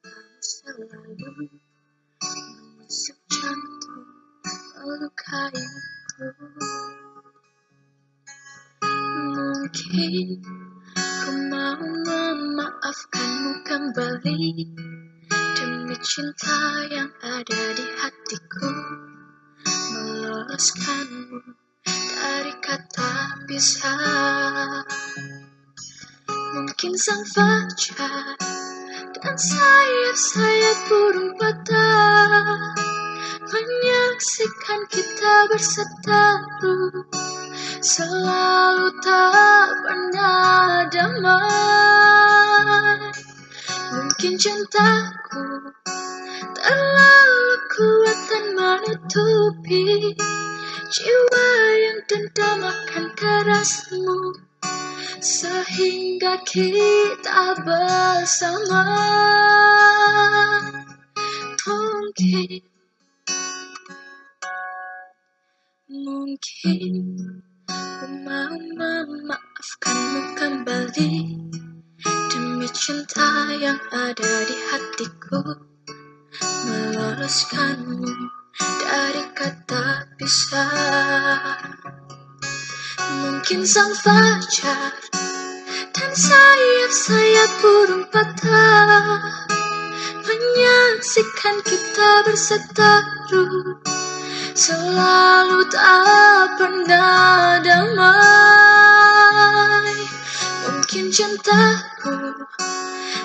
Selalu menusuk jantung melukaiku Mungkin ku mau memaafkanmu kembali Demi cinta yang ada di hatiku Meloloskanmu dari kata bisa Mungkin sang fajar dan sayap-sayap burung patah Menyaksikan kita berseteru Selalu tak pernah damai. Mungkin cintaku terlalu kuat dan menutupi Jiwa yang dendam akan kerasmu Sehingga kita bersama. Mungkin Mungkin Ku mau memaafkanmu kembali. Demi cinta yang ada di hatiku Meloloskanmu dari kata pisah Mungkin sang fajar dan sayap-sayap burung patah Menyaksikan kita berseteru. Selalu tak pernah damai. Mungkin cintaku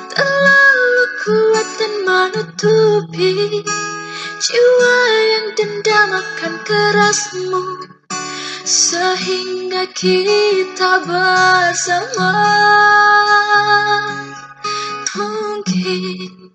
terlalu kuat dan menutupi Jiwa yang dendam akan kerasmu sehingga kita bersama mungkin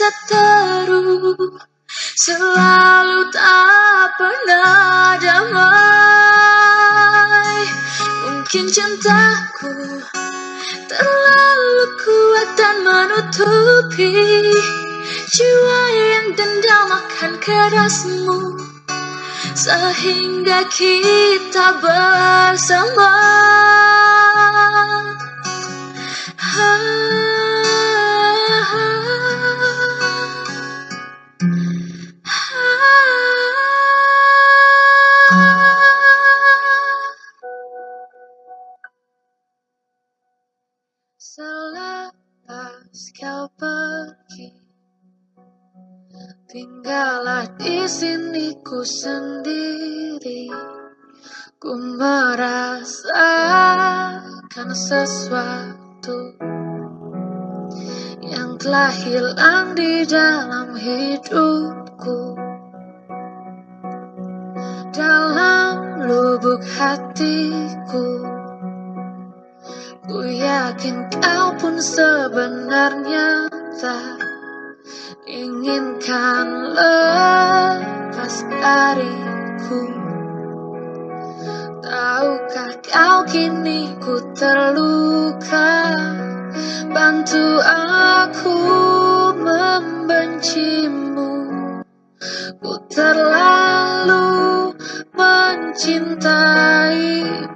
berseteru Selalu tak pernah damai. Mungkin cintaku terlalu kuat dan menutupi Jiwa yang dendam akan kerasmu Sehingga kita bersama Tinggallah di sini ku sendiri Ku merasakan sesuatu Yang telah hilang di dalam hidupku. Dalam lubuk hatiku Ku yakin kau pun sebenarnya tak inginkan lepas dariku. Tahukah kau kini ku terluka? Bantu aku membencimu. Ku terlalu mencintaimu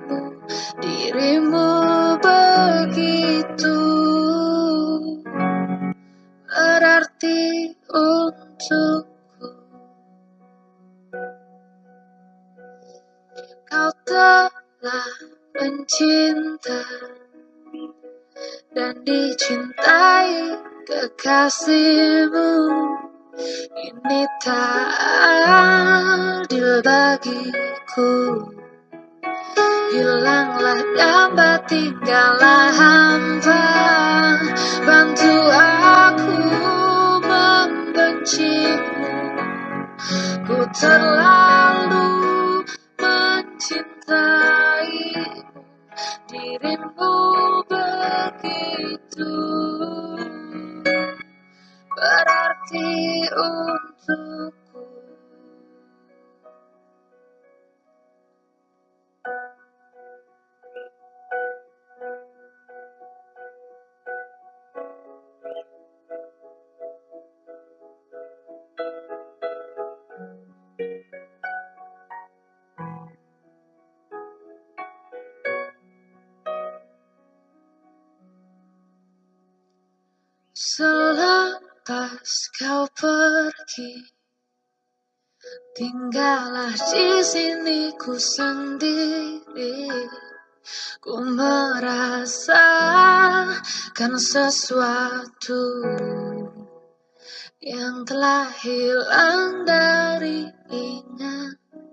dicintai kekasihmu. Ini tak adil bagiku. Hilanglah gambar tinggallah hampa Bantu aku membencimu. Ku terlalu mencintai dirimu itu berarti untuk kau pergi. Tinggallah di sini ku sendiri. Ku merasakan sesuatu Yang telah hilang dari ingatanku.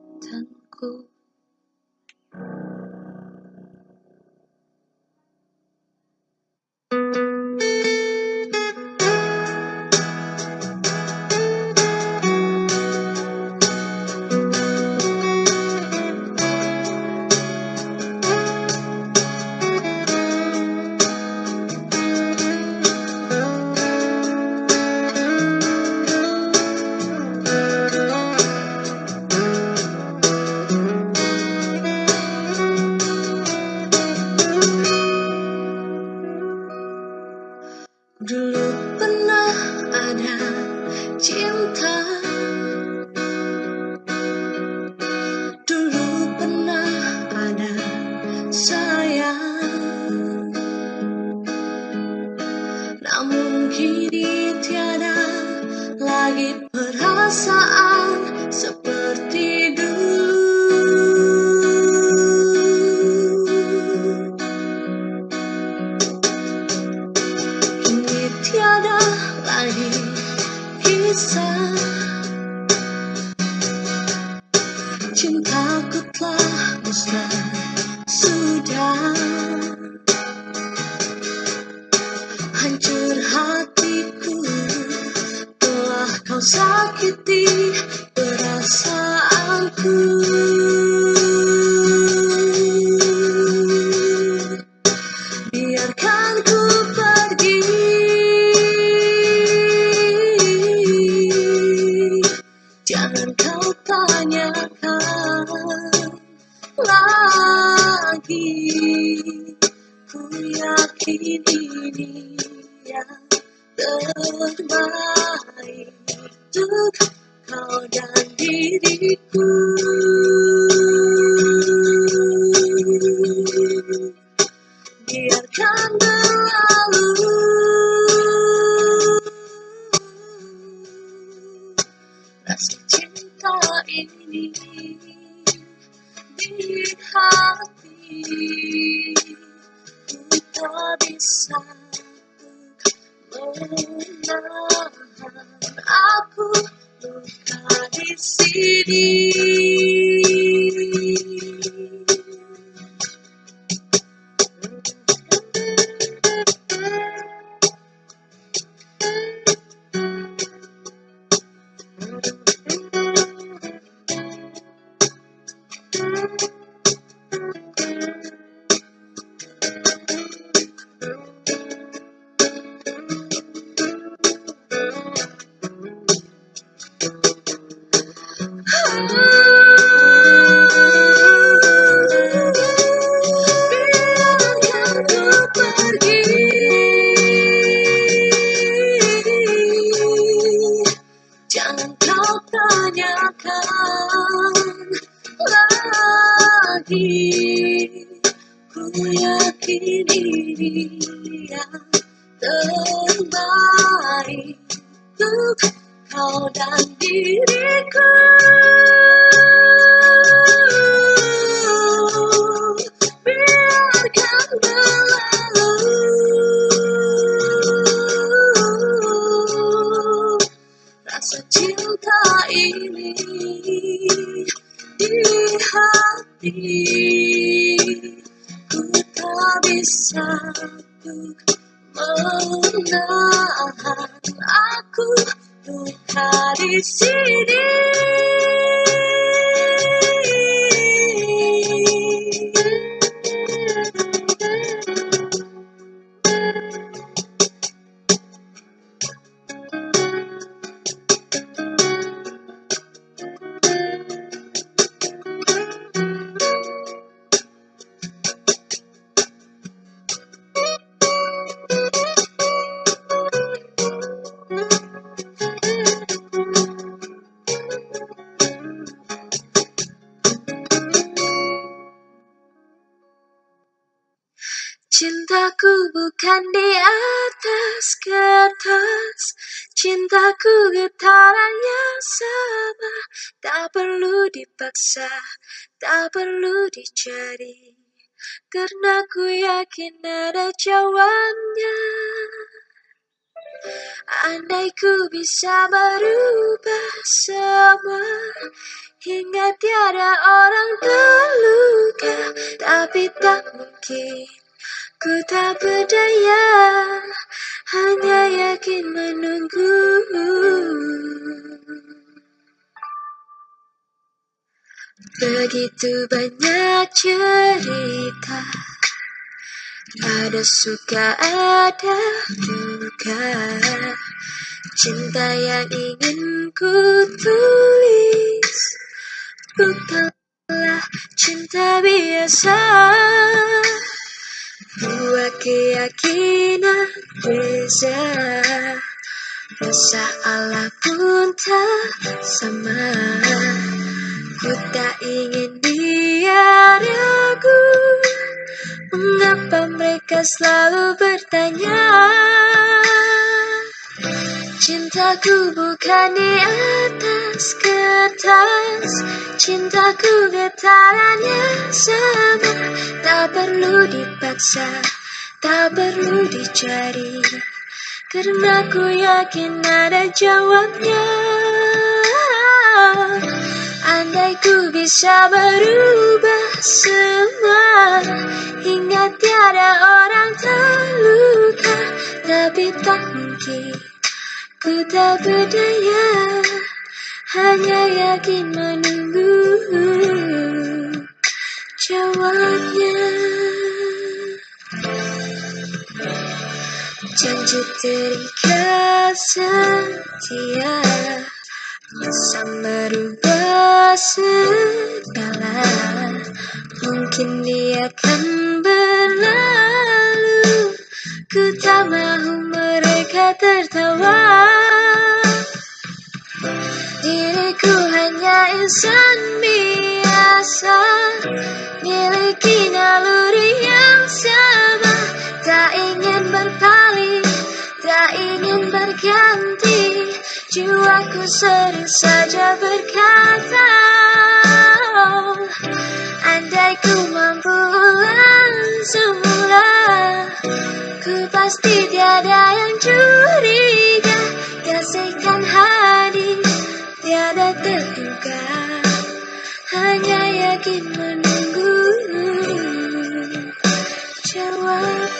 here come the Dicari Karena ku yakin ada jawabnya Andai ku bisa berubah semua Hingga tiada orang terluka. Tapi tak mungkin Ku tak berdaya Hanya yakin menunggu Begitu banyak cerita. Ada suka, ada duka. Cinta yang ingin ku tulis. Bukanlah cinta biasa. Buat keyakinan beza. Rasa Allah pun tak sama Ku tak ingin dia ragu Mengapa mereka selalu bertanya? Cintaku bukan di atas kertas Cintaku getarannya sama. Tak perlu dipaksa Tak perlu dicari Karena ku yakin ada jawabnya Andai ku bisa berubah semua Hingga tiada orang terluka Tapi tak mungkin Ku tak berdaya. Hanya yakin menunggu Jawabnya. Janji terikat setia Bisa merubah segala Mungkin dia akan berlalu. Ku tak mahu mereka tertawa. Diriku hanya insan biasa. Miliki naluri yang sama. Tak ingin berpaling Tak ingin berganti Jiwaku sering saja berkata Andai ku mampu semula Ku pasti tiada yang curiga. Kasihkan hadir tiada terduga Hanya yakin menunggu jawaban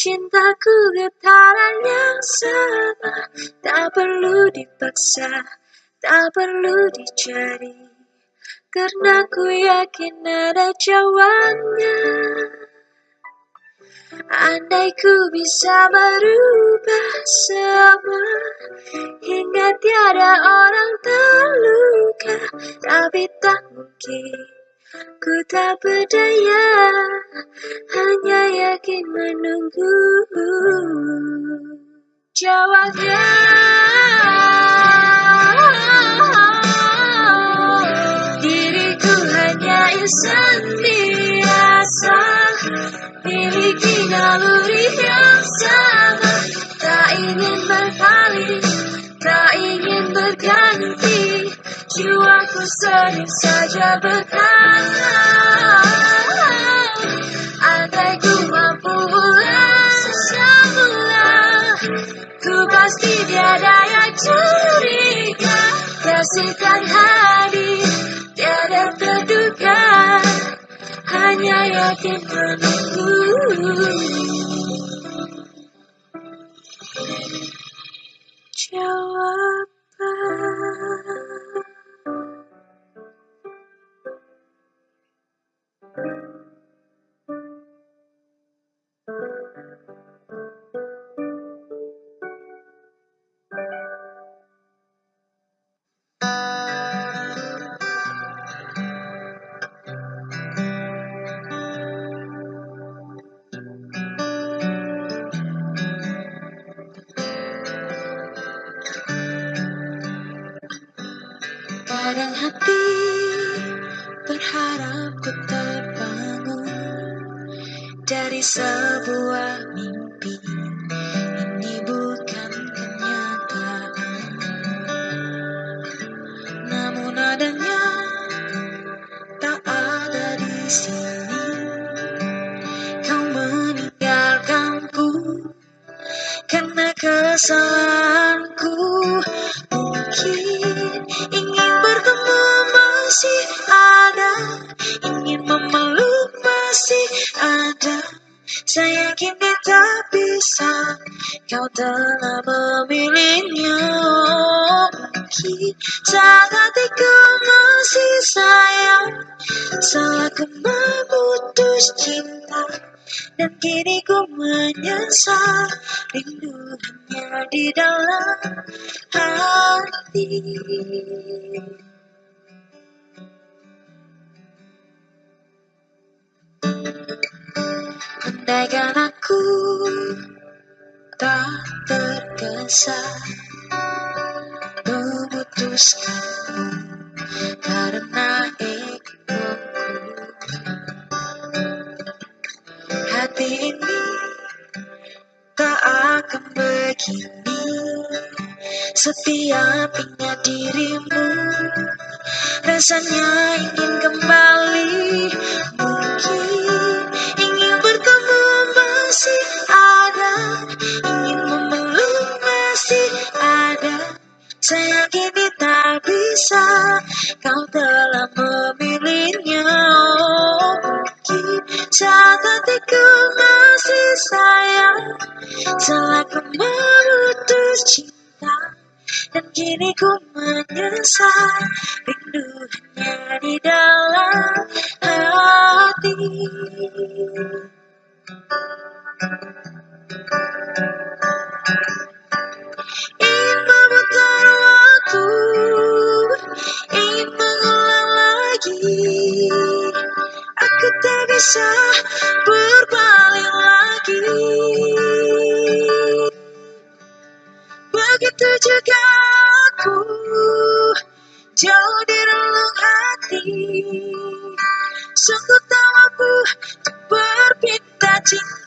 Cintaku getaran yang sama. Tak perlu dipaksa Tak perlu dicari. Karena ku yakin ada jawabnya Andai ku bisa berubah semua Hingga tiada orang terluka. Tapi tak mungkin Ku tak berdaya Hanya yakin menunggu. Jawabnya Diriku hanya insan biasa. Miliki naluri yang sama. Tak ingin berpaling Tak ingin berganti Jiwaku sering saja berkata Andai ku mampu ulang semula Ku pasti tiada yang curiga. Kasihkan hadir tiada terduga Hanya yakin menunggu. Jawaban kesalahanku. Mungkin ingin bertemu masih ada, ingin memeluk masih ada. Saya kini tak bisa, kau telah memilihnya. Mungkin saat hatiku masih sayang, salahku memutus cinta. Dan kini ku menyesal Rindu hanya di dalam hati. Andaikan aku tak tergesa Memutuskanmu karena egoku. Hati ini akan begini Setiap ingat dirimu Rasanya ingin kembali. Mungkin ingin bertemu masih ada Ingin memeluk masih ada. Saya kini tak bisa Kau telah memilihnya saat hatiku masih sayang Salah ku cinta. Dan kini ku menyesal Rindu hanya di dalam hati. Ingin memutar waktu bisa berbalik lagi. Begitu juga aku Jauh di relung hati. Sungguh untuk berpinta cinta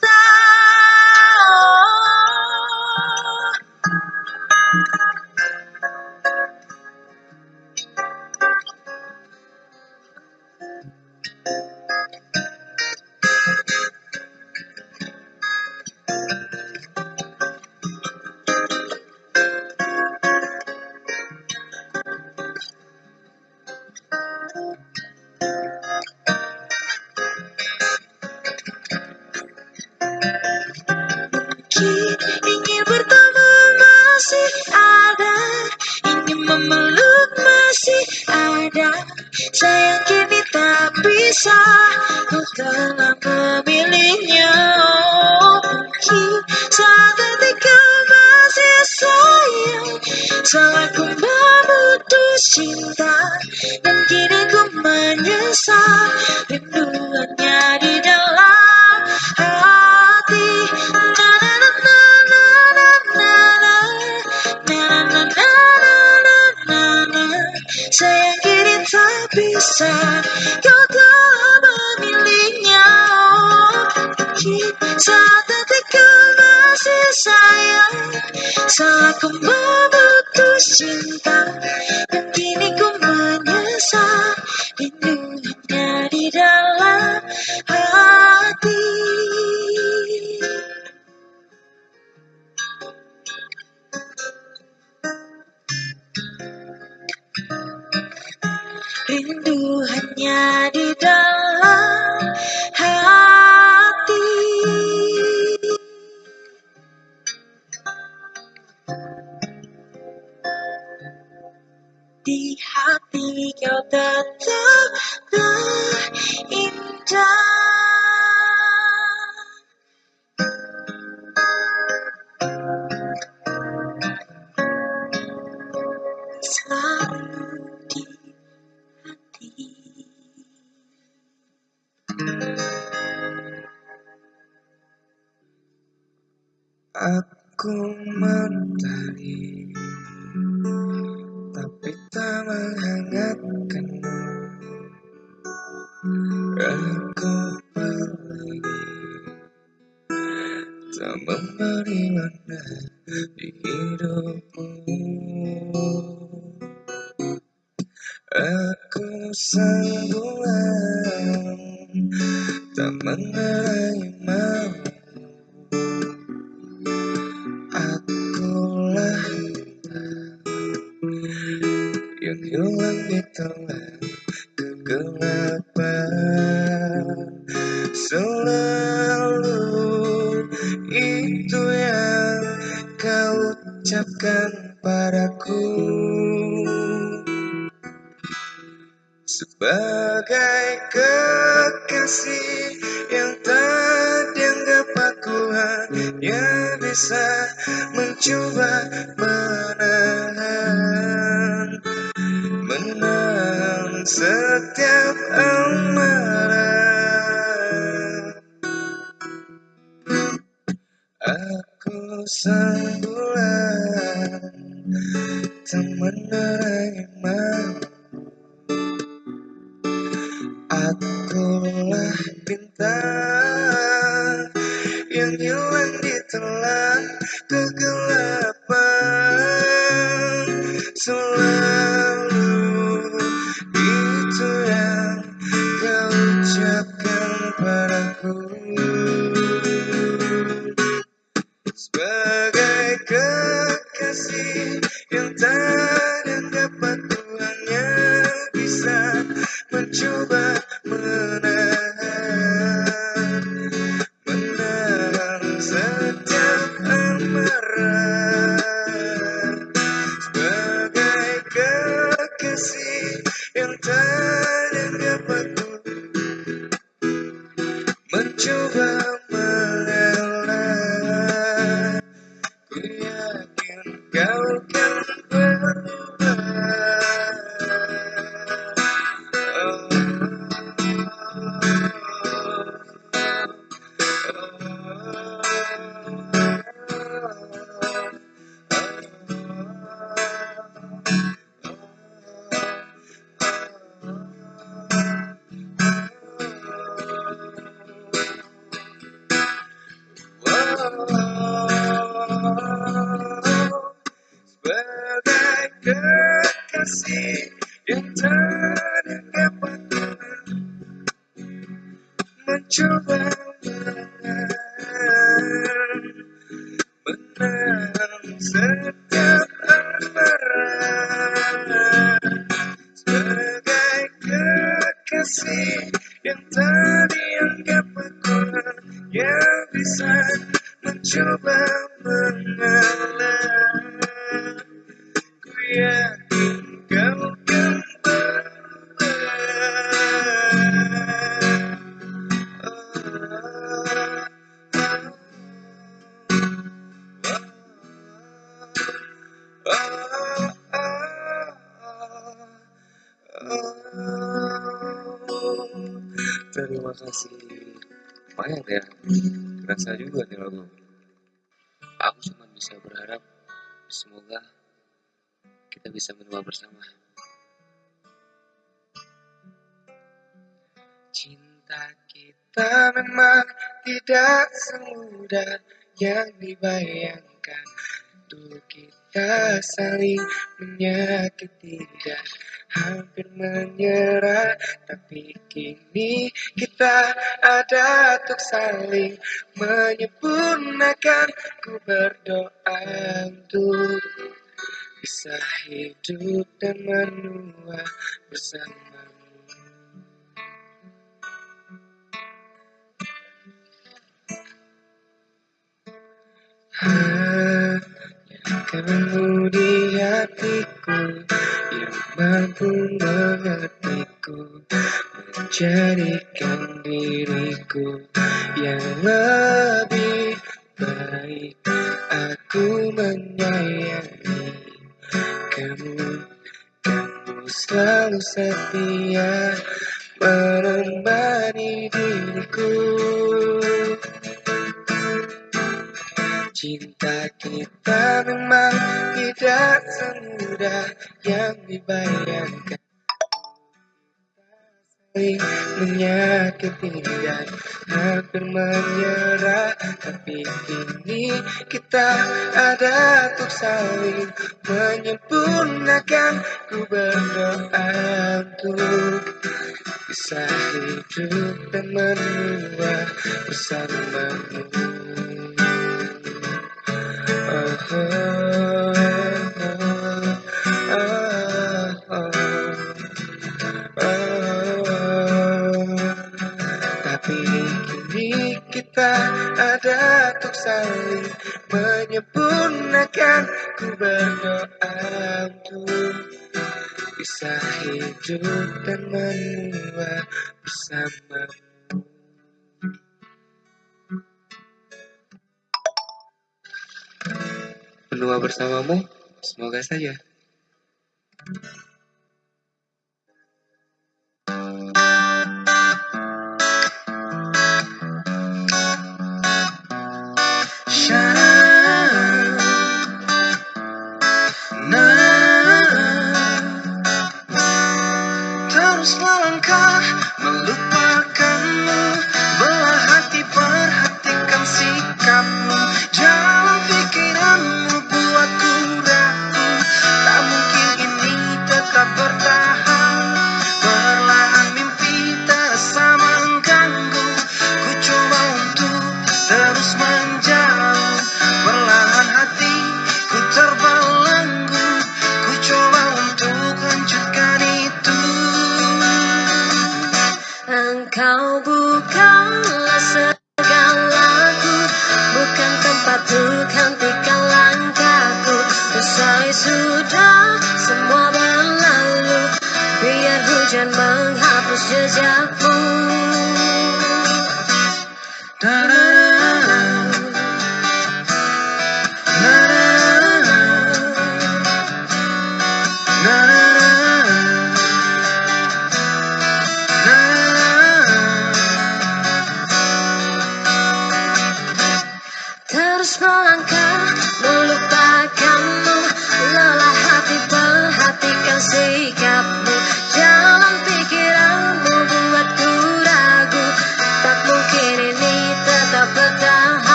hanya Akulah ya, kerasa juga nih lagu. Aku cuma bisa berharap semoga kita bisa menua bersama. Cinta kita memang tidak semudah yang dibayangkan. Dulu kita saling menyakiti dan hampir menyerah, tapi kini kita ada untuk saling menyempurnakan. Ku berdoa untuk bisa hidup dan menua bersamamu. Hanya kamu di hatiku yang mampu mengertiku Menjadikan diriku yang lebih baik. Aku menyayangi kamu Kamu selalu setia menemani diriku Cinta kita memang tidak semudah yang dibayangkan. Saling menyakiti dan hampir menyerah Tapi kini kita ada untuk saling menyempurnakan. Ku berdoa untuk bisa hidup dan menua bersamamu. saling menyempurnakan Ku berdoa untuk bisa hidup dan menua bersama Menua bersamamu, semoga saja. hujan menghapus jejakmu.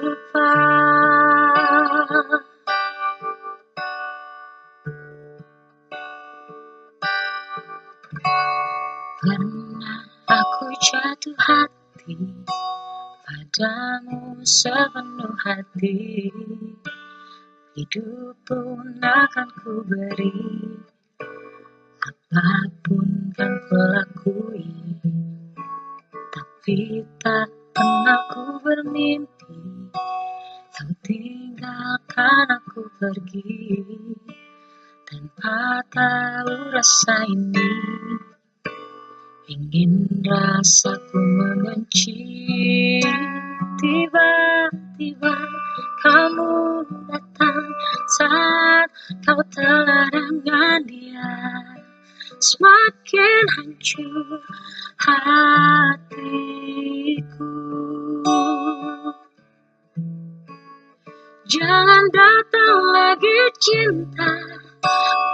lupa Pernah aku jatuh hati Padamu sepenuh hati. Hidup pun akan ku beri Apa pun yang kau lakui Tapi tak pernah ku bermimpi. Kau tinggalkan aku pergi Tanpa tahu rasa ini. Ingin rasaku membenci Tiba-tiba kamu datang Saat kau telah dengan dia. Semakin hancur hatiku. Jangan datang lagi cinta.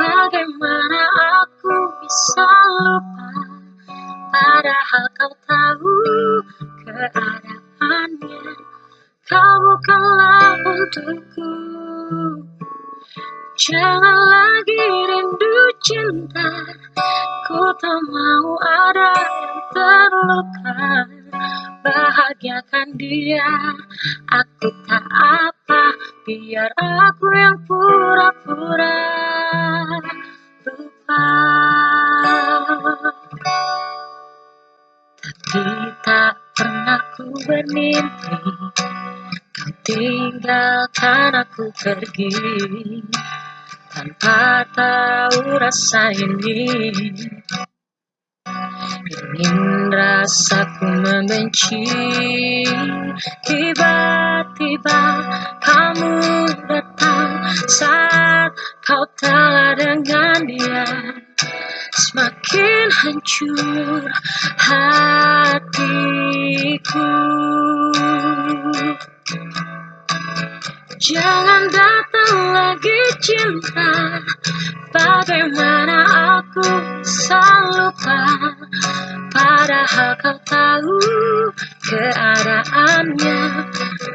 Bagaimana aku bisa lupa? Padahal kau tahu keadaannya. Kau bukanlah untukku. Jangan lagi rindu cinta. Ku tak mau ada yang terluka Bahagiakan dia. Aku tak apa Biar aku yang pura-pura lupa. Tapi tak pernah ku bermimpi Kau tinggalkan aku pergi. Tanpa tahu rasa ini Ingin rasaku membenci. Tiba-tiba kamu datang Saat kau telah dengan dia. Semakin hancur hatiku Jangan datang lagi cinta. Bagaimana aku bisa lupa? Padahal kau tahu keadaannya.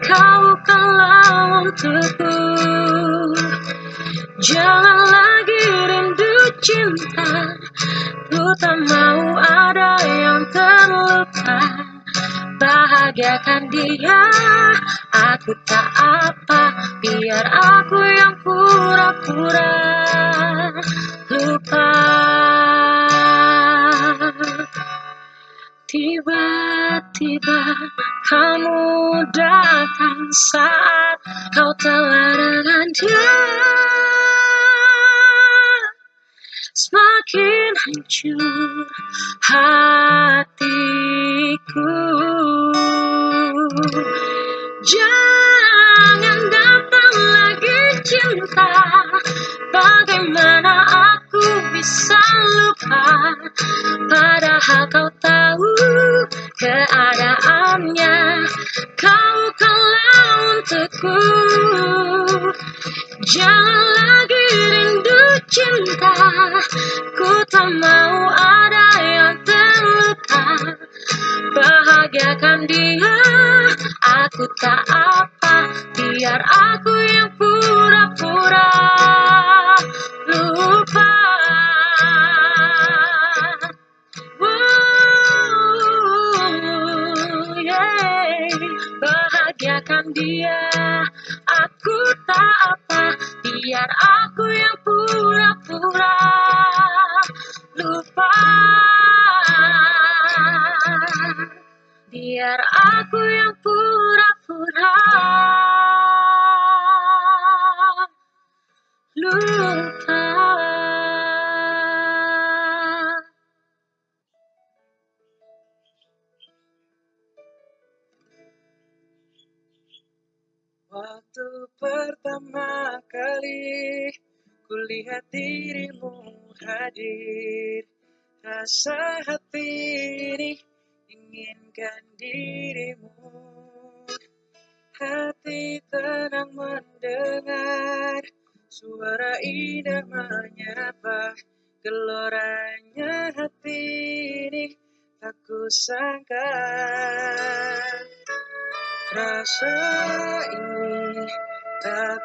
Kau bukanlah untukku. Jangan lagi rindu cinta. Ku tak mau ada yang terluka Bahagiakan dia. Aku tak apa Biar aku yang pura-pura lupa. Tiba-tiba kamu datang saat kau telah dengan dia. Semakin hancur hatiku Jangan datang lagi cinta. Bagaimana aku bisa lupa? Padahal kau tahu keadaannya. Kau kalah untukku. Jangan lagi rindu cinta. Ku tak mau ada yang terluka Bahagiakan dia. Aku tak apa Biar aku yang pura-pura lupa. Wuh, yeah. Bahagiakan dia. Aku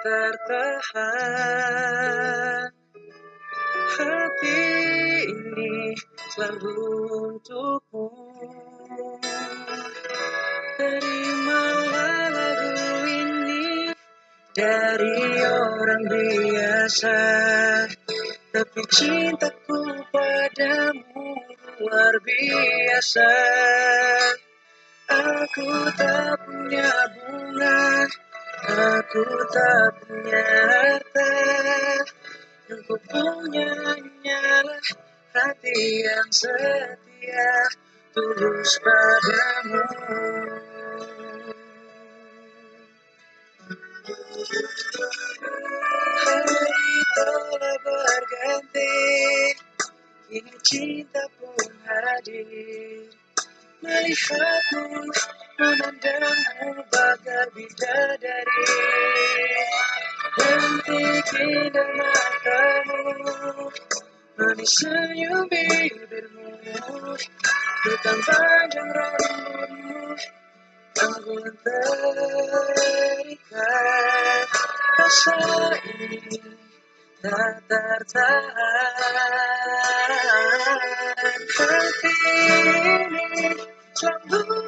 tertahan Hati ini selalu untukmu. Terimalah lagu ini dari orang biasa. Tapi cintaku padamu luar biasa. Aku tak punya bunga Aku tak nyata yang ku punya nyala hati yang setia tulus padamu. Hari telah berganti kini cinta pun hadir. Melihatmu menandangmu bakal bidadari. Henti kinder matamu. Manis senyum bibirmu. Hitam panjang rambutmu Aku terikat Rasa ini tak tertahan. Hati ini selalu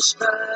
the.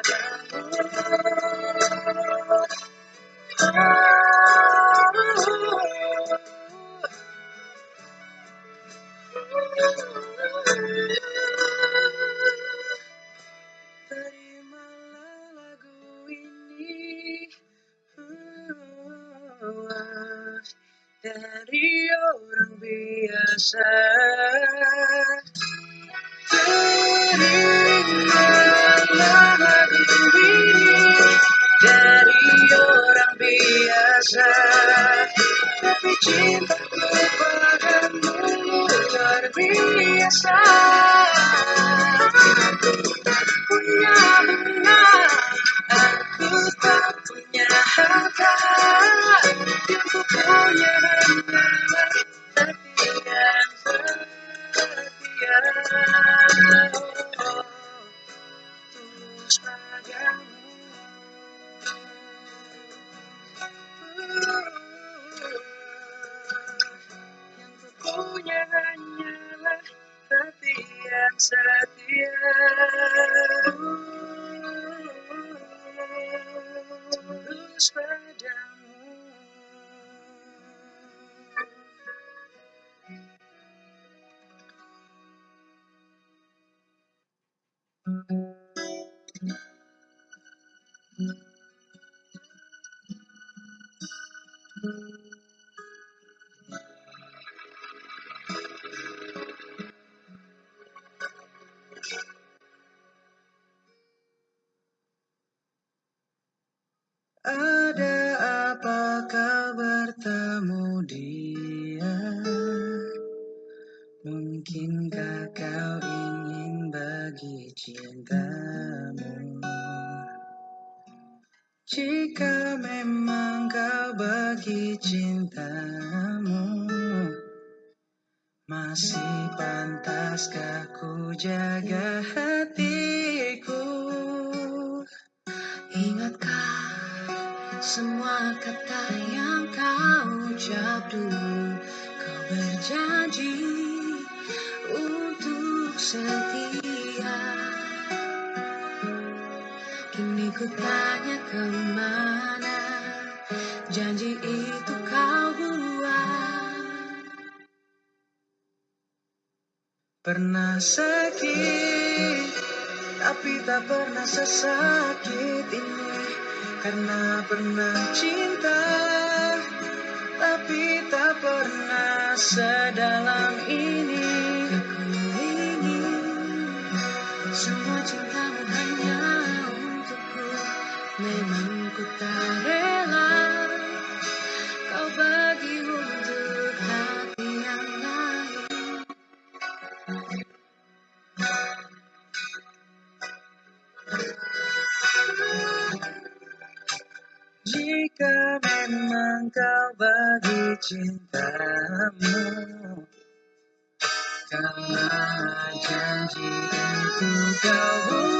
Nunca vou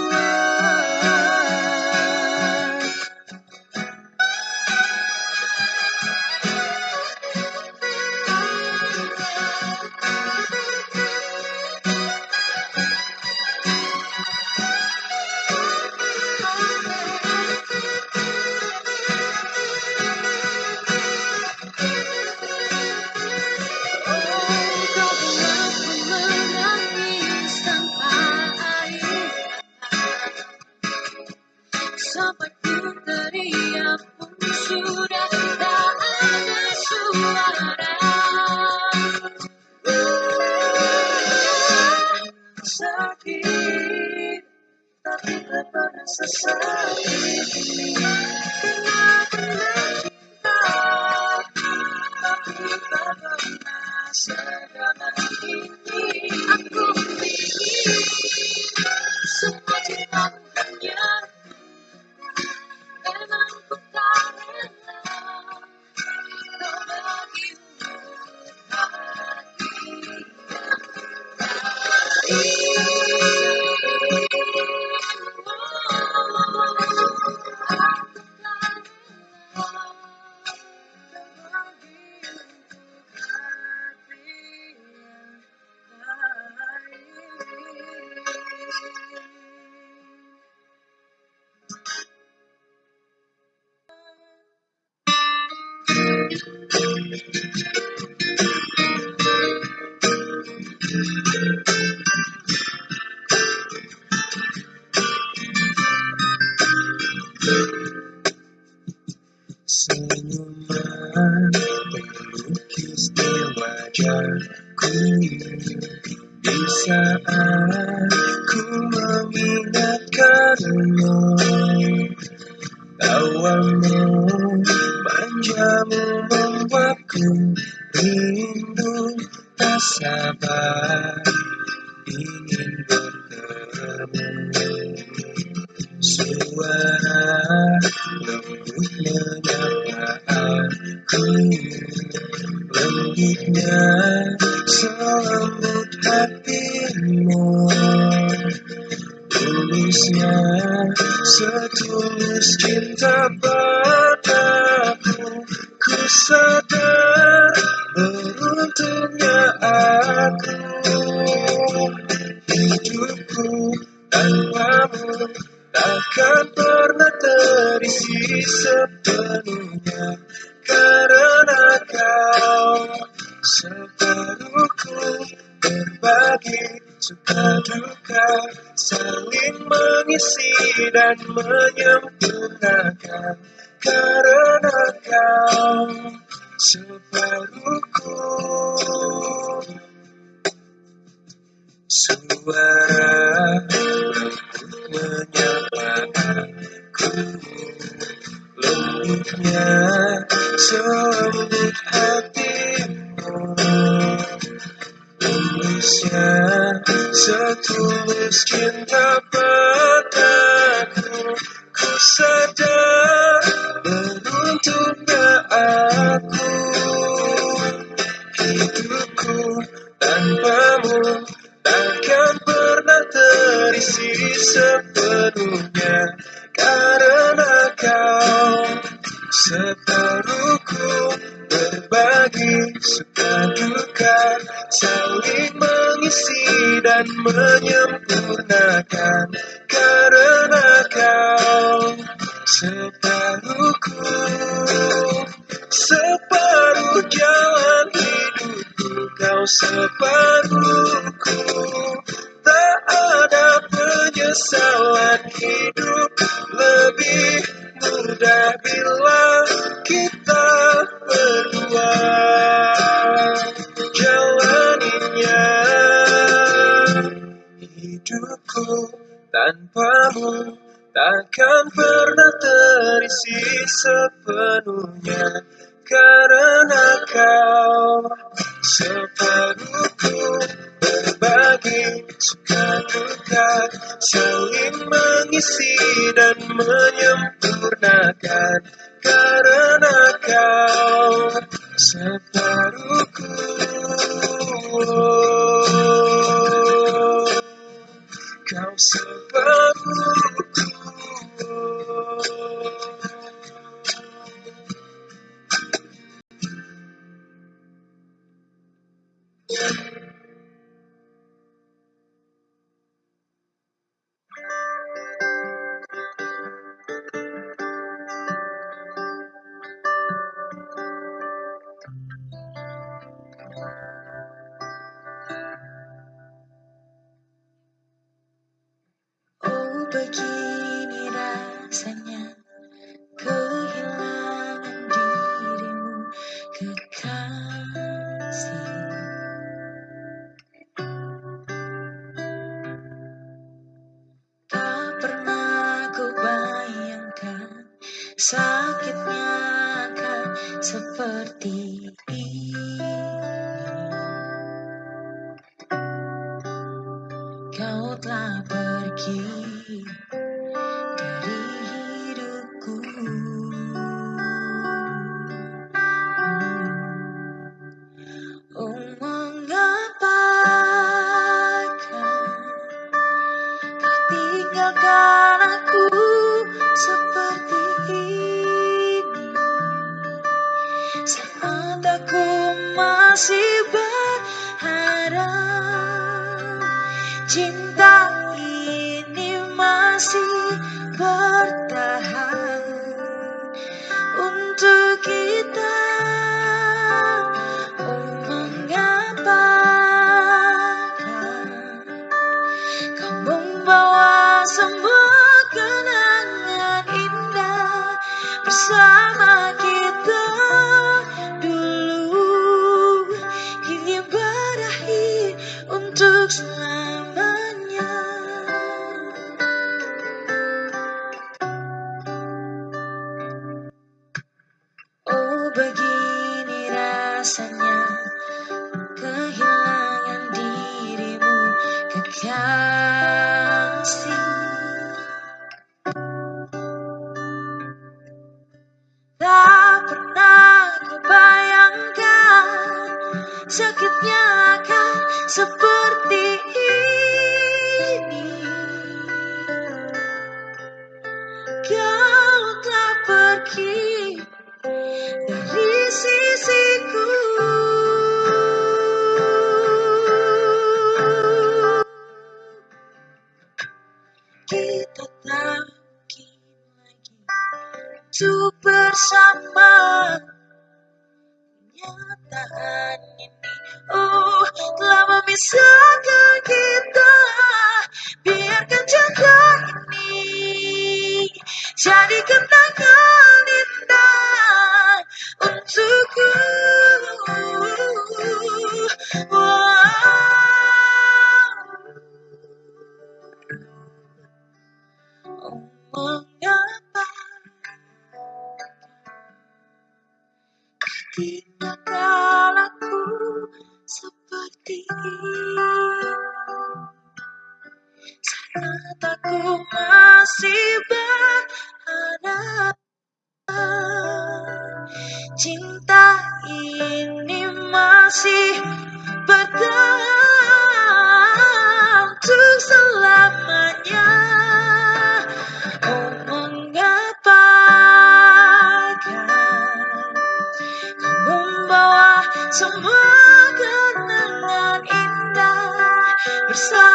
tanpamu takkan pernah terisi sepenuhnya karena kau separuhku berbagi suka duka saling mengisi dan menyempurnakan seperti kita tak lagi untuk bersama. Kenyataan ini oh telah memisahkan kita. Biarkan cinta ini jadi kenangan indah untukku. oh, hati Saat aku masih beranak Cinta ini masih bertahan Untuk selamanya. Oh, Omong kan Membawa semua sorry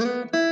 Thank you.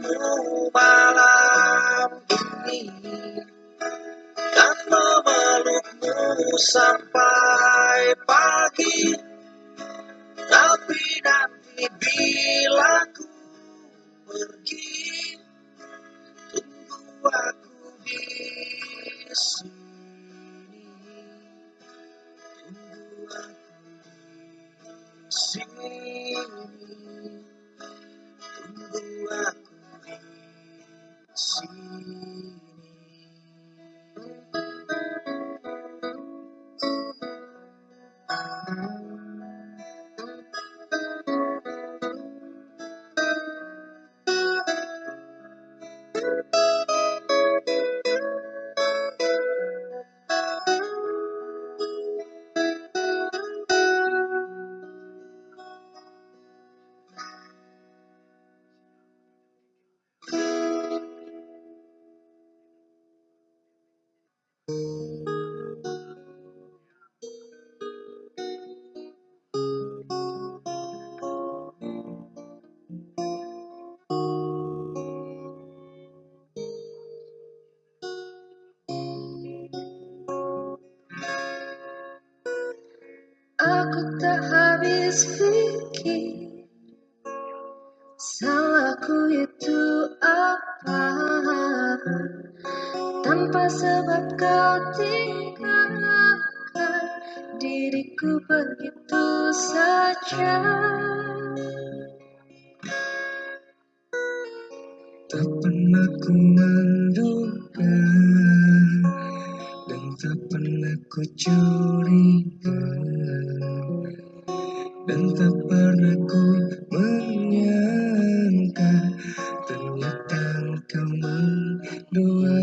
move engkau mendua